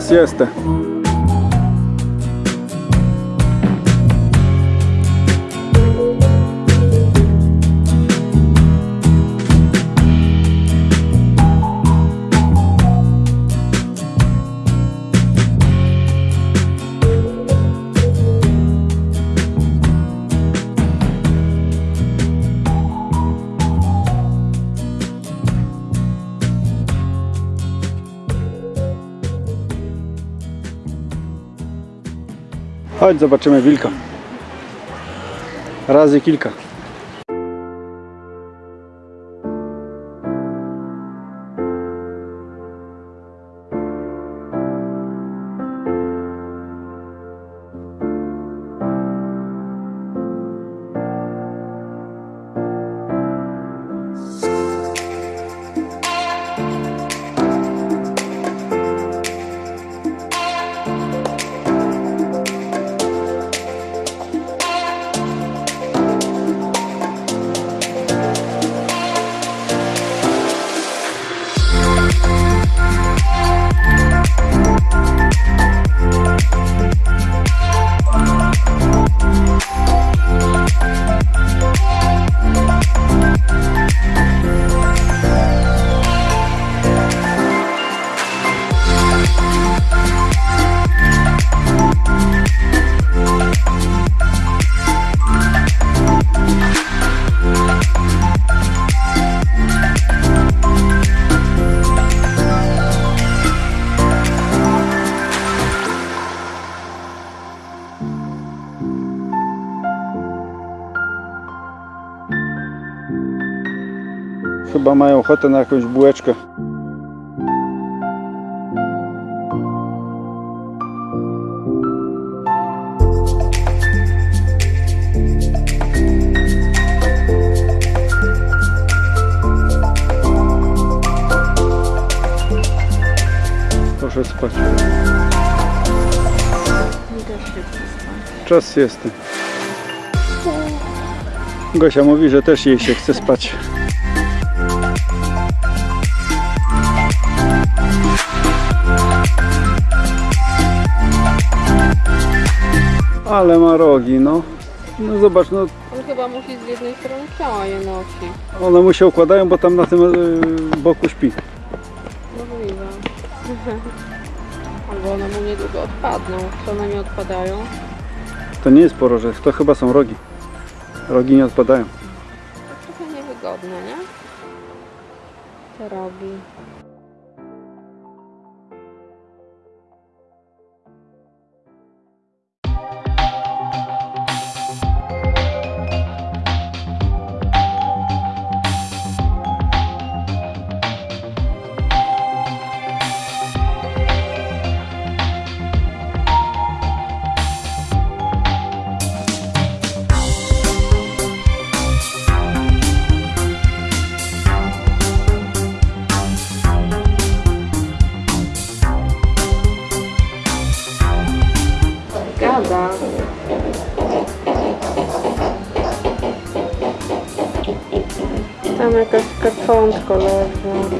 Chyba Chodź, zobaczymy wilka. Razy kilka. Chyba mają ochotę na jakąś bułeczkę. Proszę spać. Czas jest. Gosia mówi, że też jej się chce spać. Ale ma rogi, no. No zobacz, no On chyba musi z jednej strony ciała je nosi. one mu się układają, bo tam na tym y, boku śpi. Możliwe. Albo one mu niedługo odpadną. Co one mi odpadają? To nie jest porożec, to chyba są rogi. Rogi nie odpadają. To trochę niewygodne, nie? Te rogi. Tam jakaś kaczątko leży.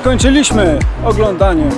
Skończyliśmy oglądanie